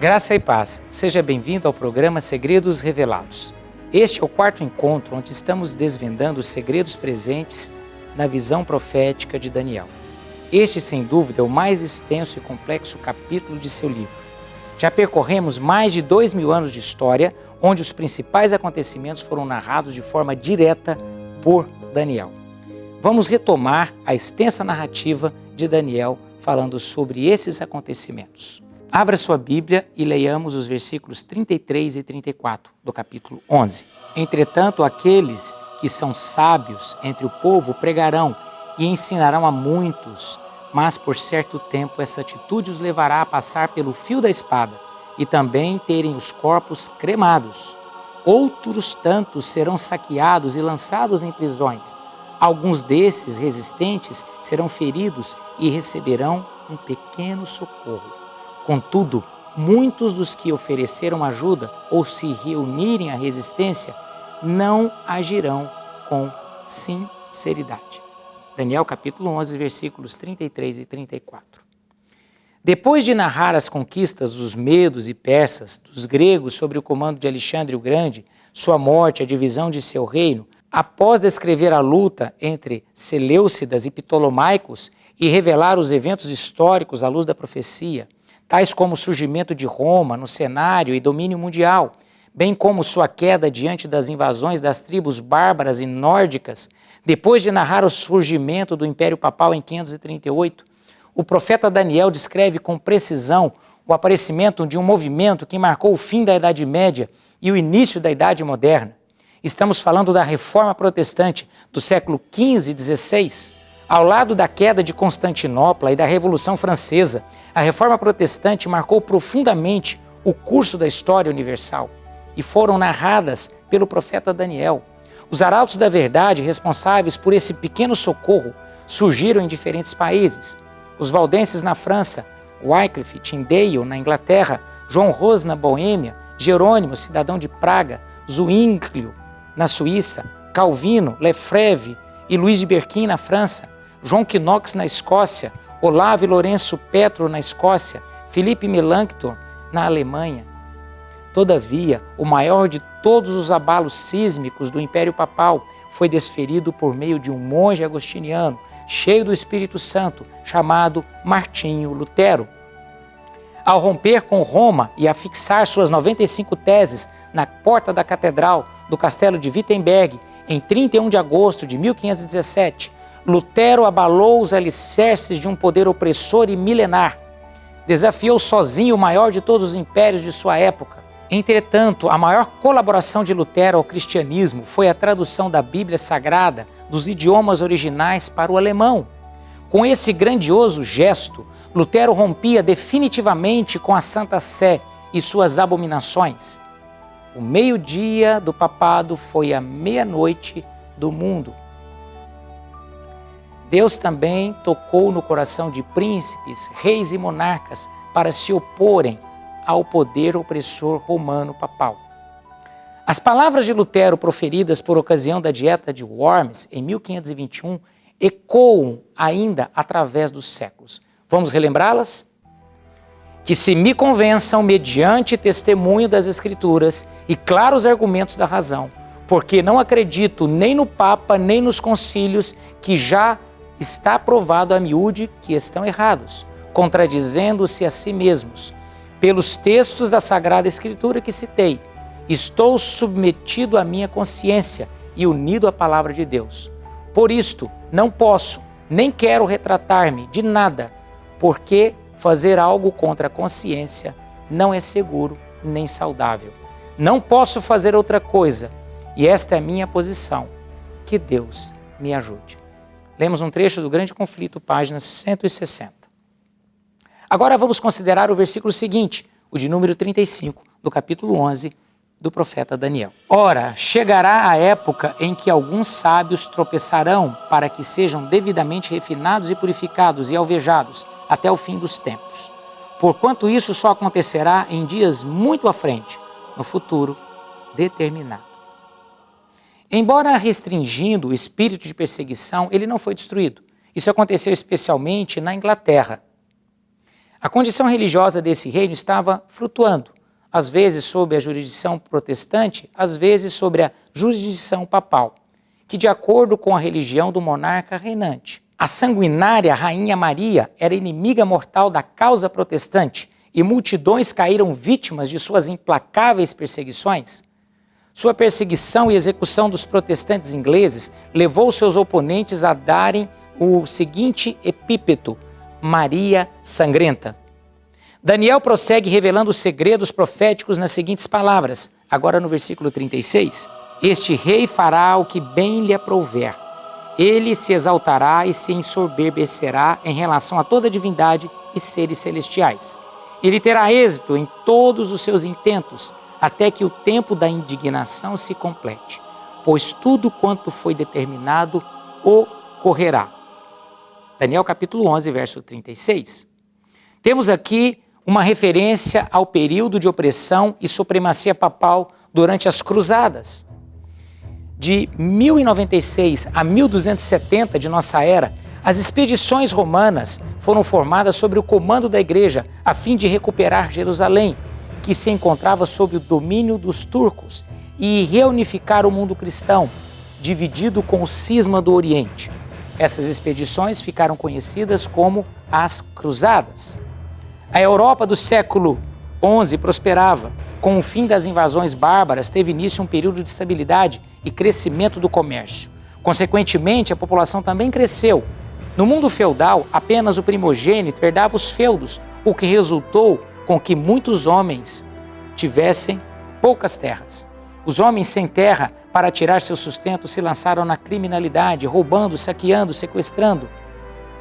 Graça e paz. Seja bem-vindo ao programa Segredos Revelados. Este é o quarto encontro onde estamos desvendando os segredos presentes na visão profética de Daniel. Este, sem dúvida, é o mais extenso e complexo capítulo de seu livro. Já percorremos mais de dois mil anos de história, onde os principais acontecimentos foram narrados de forma direta por Daniel. Vamos retomar a extensa narrativa de Daniel falando sobre esses acontecimentos. Abra sua Bíblia e leiamos os versículos 33 e 34 do capítulo 11. Entretanto, aqueles que são sábios entre o povo pregarão e ensinarão a muitos, mas por certo tempo essa atitude os levará a passar pelo fio da espada e também terem os corpos cremados. Outros tantos serão saqueados e lançados em prisões. Alguns desses resistentes serão feridos e receberão um pequeno socorro. Contudo, muitos dos que ofereceram ajuda ou se reunirem à resistência não agirão com sinceridade. Daniel capítulo 11, versículos 33 e 34. Depois de narrar as conquistas dos medos e persas, dos gregos sobre o comando de Alexandre o Grande, sua morte, a divisão de seu reino, após descrever a luta entre Seleucidas e Ptolomaicos e revelar os eventos históricos à luz da profecia, tais como o surgimento de Roma no cenário e domínio mundial, bem como sua queda diante das invasões das tribos bárbaras e nórdicas, depois de narrar o surgimento do Império Papal em 538, o profeta Daniel descreve com precisão o aparecimento de um movimento que marcou o fim da Idade Média e o início da Idade Moderna. Estamos falando da Reforma Protestante do século XV e XVI. Ao lado da queda de Constantinopla e da Revolução Francesa, a reforma protestante marcou profundamente o curso da história universal e foram narradas pelo profeta Daniel. Os arautos da verdade responsáveis por esse pequeno socorro surgiram em diferentes países. Os valdenses na França, Wycliffe Tyndale na Inglaterra, João Ros na Boêmia, Jerônimo, cidadão de Praga, Zwinglio na Suíça, Calvino, Lefebvre e Luiz de Berquim na França. João Knox na Escócia, Olavo e Lourenço Petro na Escócia, Felipe Melanchthon na Alemanha. Todavia, o maior de todos os abalos sísmicos do Império Papal foi desferido por meio de um monge agostiniano, cheio do Espírito Santo, chamado Martinho Lutero. Ao romper com Roma e afixar suas 95 teses na porta da catedral do castelo de Wittenberg em 31 de agosto de 1517, Lutero abalou os alicerces de um poder opressor e milenar. Desafiou sozinho o maior de todos os impérios de sua época. Entretanto, a maior colaboração de Lutero ao cristianismo foi a tradução da Bíblia Sagrada dos idiomas originais para o alemão. Com esse grandioso gesto, Lutero rompia definitivamente com a Santa Sé e suas abominações. O meio-dia do papado foi a meia-noite do mundo. Deus também tocou no coração de príncipes, reis e monarcas para se oporem ao poder opressor romano papal. As palavras de Lutero proferidas por ocasião da Dieta de Worms em 1521 ecoam ainda através dos séculos. Vamos relembrá-las? Que se me convençam mediante testemunho das Escrituras e claros argumentos da razão, porque não acredito nem no Papa nem nos concílios que já está provado a miúde que estão errados, contradizendo-se a si mesmos. Pelos textos da Sagrada Escritura que citei, estou submetido à minha consciência e unido à palavra de Deus. Por isto, não posso, nem quero retratar-me de nada, porque fazer algo contra a consciência não é seguro nem saudável. Não posso fazer outra coisa, e esta é a minha posição. Que Deus me ajude. Lemos um trecho do Grande Conflito, página 160. Agora vamos considerar o versículo seguinte, o de número 35, do capítulo 11 do profeta Daniel. Ora, chegará a época em que alguns sábios tropeçarão para que sejam devidamente refinados e purificados e alvejados até o fim dos tempos. Porquanto isso só acontecerá em dias muito à frente, no futuro determinado. Embora restringindo o espírito de perseguição, ele não foi destruído. Isso aconteceu especialmente na Inglaterra. A condição religiosa desse reino estava flutuando, às vezes sob a jurisdição protestante, às vezes sobre a jurisdição papal, que de acordo com a religião do monarca reinante. A sanguinária Rainha Maria era inimiga mortal da causa protestante e multidões caíram vítimas de suas implacáveis perseguições. Sua perseguição e execução dos protestantes ingleses levou seus oponentes a darem o seguinte epípeto: Maria Sangrenta. Daniel prossegue revelando os segredos proféticos nas seguintes palavras, agora no versículo 36. Este rei fará o que bem lhe aprouver. Ele se exaltará e se ensoberbecerá em relação a toda divindade e seres celestiais. Ele terá êxito em todos os seus intentos, até que o tempo da indignação se complete, pois tudo quanto foi determinado ocorrerá. Daniel capítulo 11, verso 36. Temos aqui uma referência ao período de opressão e supremacia papal durante as cruzadas. De 1096 a 1270 de nossa era, as expedições romanas foram formadas sob o comando da igreja a fim de recuperar Jerusalém que se encontrava sob o domínio dos turcos e reunificar o mundo cristão, dividido com o cisma do Oriente. Essas expedições ficaram conhecidas como as Cruzadas. A Europa do século XI prosperava. Com o fim das invasões bárbaras, teve início um período de estabilidade e crescimento do comércio. Consequentemente, a população também cresceu. No mundo feudal, apenas o primogênito herdava os feudos, o que resultou com que muitos homens tivessem poucas terras. Os homens sem terra, para tirar seu sustento, se lançaram na criminalidade, roubando, saqueando, sequestrando.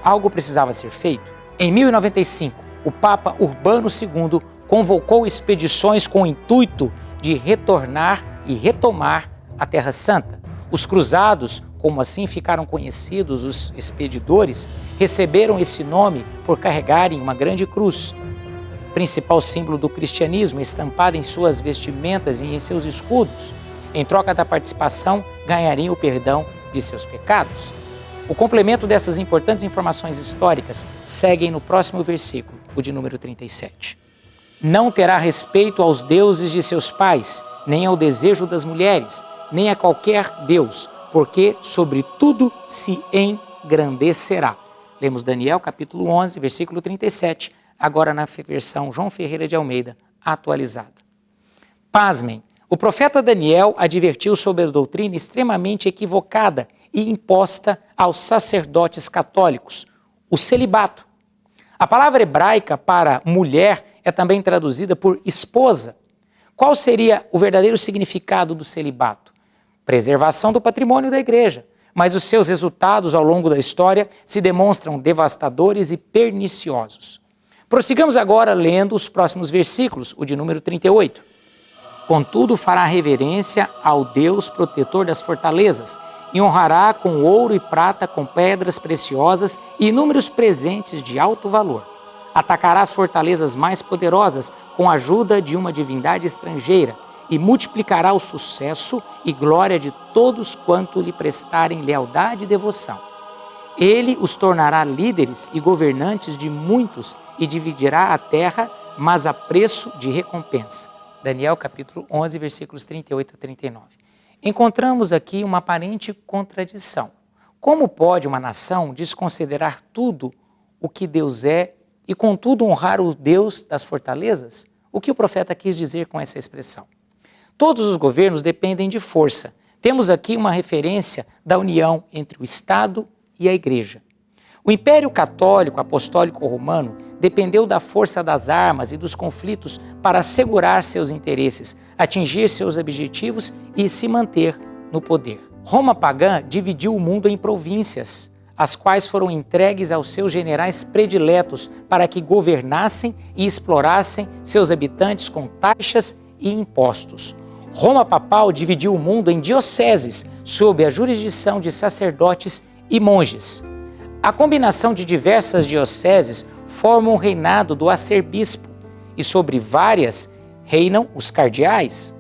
Algo precisava ser feito. Em 1095, o Papa Urbano II convocou expedições com o intuito de retornar e retomar a Terra Santa. Os cruzados, como assim ficaram conhecidos os expedidores, receberam esse nome por carregarem uma grande cruz, principal símbolo do cristianismo, estampada em suas vestimentas e em seus escudos. Em troca da participação, ganhariam o perdão de seus pecados. O complemento dessas importantes informações históricas seguem no próximo versículo, o de número 37. Não terá respeito aos deuses de seus pais, nem ao desejo das mulheres, nem a qualquer deus, porque sobre tudo se engrandecerá. Lemos Daniel capítulo 11, versículo 37 agora na versão João Ferreira de Almeida, atualizada. Pasmem, o profeta Daniel advertiu sobre a doutrina extremamente equivocada e imposta aos sacerdotes católicos, o celibato. A palavra hebraica para mulher é também traduzida por esposa. Qual seria o verdadeiro significado do celibato? Preservação do patrimônio da igreja, mas os seus resultados ao longo da história se demonstram devastadores e perniciosos. Prossigamos agora lendo os próximos versículos, o de número 38. Contudo, fará reverência ao Deus protetor das fortalezas e honrará com ouro e prata, com pedras preciosas e inúmeros presentes de alto valor. Atacará as fortalezas mais poderosas com a ajuda de uma divindade estrangeira e multiplicará o sucesso e glória de todos quanto lhe prestarem lealdade e devoção. Ele os tornará líderes e governantes de muitos e dividirá a terra, mas a preço de recompensa. Daniel capítulo 11, versículos 38 a 39. Encontramos aqui uma aparente contradição. Como pode uma nação desconsiderar tudo o que Deus é e, contudo, honrar o Deus das fortalezas? O que o profeta quis dizer com essa expressão? Todos os governos dependem de força. Temos aqui uma referência da união entre o Estado e a Igreja. O Império Católico Apostólico Romano dependeu da força das armas e dos conflitos para assegurar seus interesses, atingir seus objetivos e se manter no poder. Roma pagã dividiu o mundo em províncias, as quais foram entregues aos seus generais prediletos para que governassem e explorassem seus habitantes com taxas e impostos. Roma papal dividiu o mundo em dioceses, sob a jurisdição de sacerdotes e monges. A combinação de diversas dioceses forma um reinado do arcebispo e sobre várias reinam os cardeais.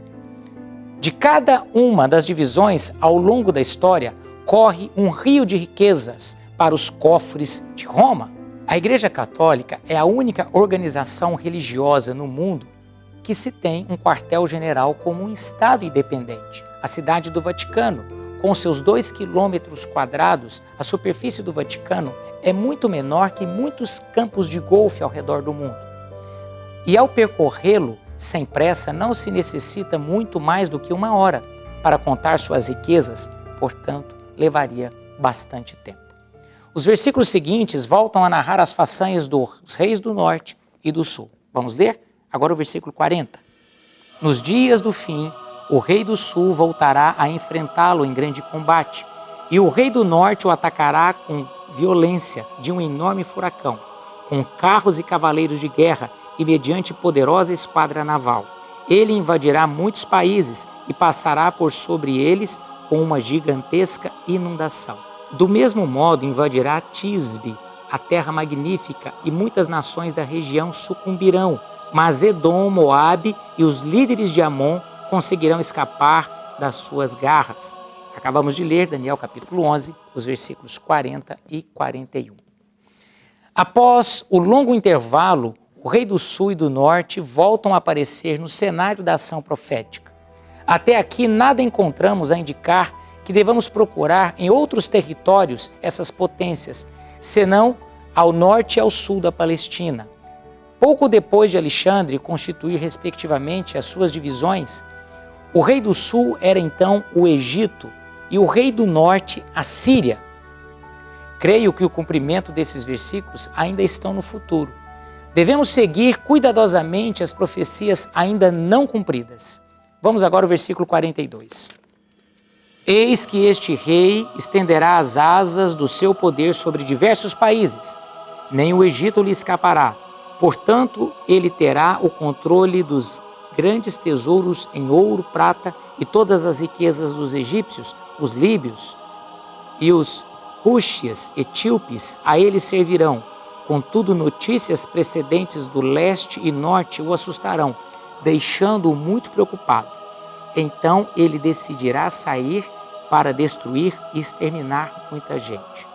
De cada uma das divisões ao longo da história corre um rio de riquezas para os cofres de Roma. A Igreja Católica é a única organização religiosa no mundo que se tem um quartel-general como um Estado independente, a cidade do Vaticano. Com seus 2 quilômetros quadrados, a superfície do Vaticano é muito menor que muitos campos de golfe ao redor do mundo. E ao percorrê-lo sem pressa, não se necessita muito mais do que uma hora para contar suas riquezas, portanto, levaria bastante tempo. Os versículos seguintes voltam a narrar as façanhas dos reis do norte e do sul. Vamos ler? Agora o versículo 40. Nos dias do fim, o rei do sul voltará a enfrentá-lo em grande combate, e o rei do norte o atacará com violência de um enorme furacão, com carros e cavaleiros de guerra e mediante poderosa esquadra naval. Ele invadirá muitos países e passará por sobre eles com uma gigantesca inundação. Do mesmo modo, invadirá Tisbe, a terra magnífica, e muitas nações da região sucumbirão, mas Edom, Moabe e os líderes de Amon conseguirão escapar das suas garras. Acabamos de ler Daniel capítulo 11, os versículos 40 e 41. Após o longo intervalo, o rei do sul e do norte voltam a aparecer no cenário da ação profética. Até aqui nada encontramos a indicar que devamos procurar em outros territórios essas potências, senão ao norte e ao sul da Palestina. Pouco depois de Alexandre constituir respectivamente as suas divisões, o rei do sul era então o Egito e o rei do norte a Síria. Creio que o cumprimento desses versículos ainda estão no futuro. Devemos seguir cuidadosamente as profecias ainda não cumpridas. Vamos agora ao versículo 42. Eis que este rei estenderá as asas do seu poder sobre diversos países, nem o Egito lhe escapará. Portanto, ele terá o controle dos grandes tesouros em ouro, prata e todas as riquezas dos egípcios, os líbios e os cúxias, etíopes, a ele servirão Contudo, notícias precedentes do leste e norte o assustarão, deixando-o muito preocupado. Então ele decidirá sair para destruir e exterminar muita gente.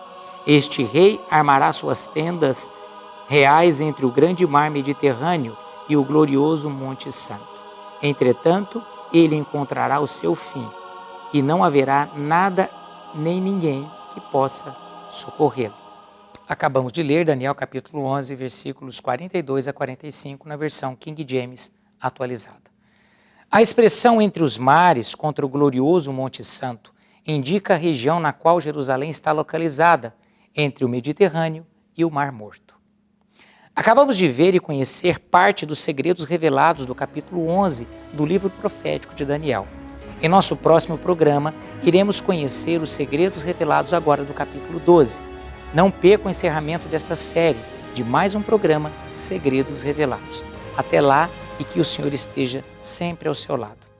Este rei armará suas tendas reais entre o grande mar Mediterrâneo e o glorioso Monte Santo. Entretanto, ele encontrará o seu fim, e não haverá nada nem ninguém que possa socorrê-lo. Acabamos de ler Daniel capítulo 11, versículos 42 a 45, na versão King James atualizada. A expressão entre os mares contra o glorioso Monte Santo indica a região na qual Jerusalém está localizada, entre o Mediterrâneo e o Mar Morto. Acabamos de ver e conhecer parte dos segredos revelados do capítulo 11 do livro profético de Daniel. Em nosso próximo programa, iremos conhecer os segredos revelados agora do capítulo 12 não perca o encerramento desta série de mais um programa Segredos Revelados. Até lá e que o Senhor esteja sempre ao seu lado.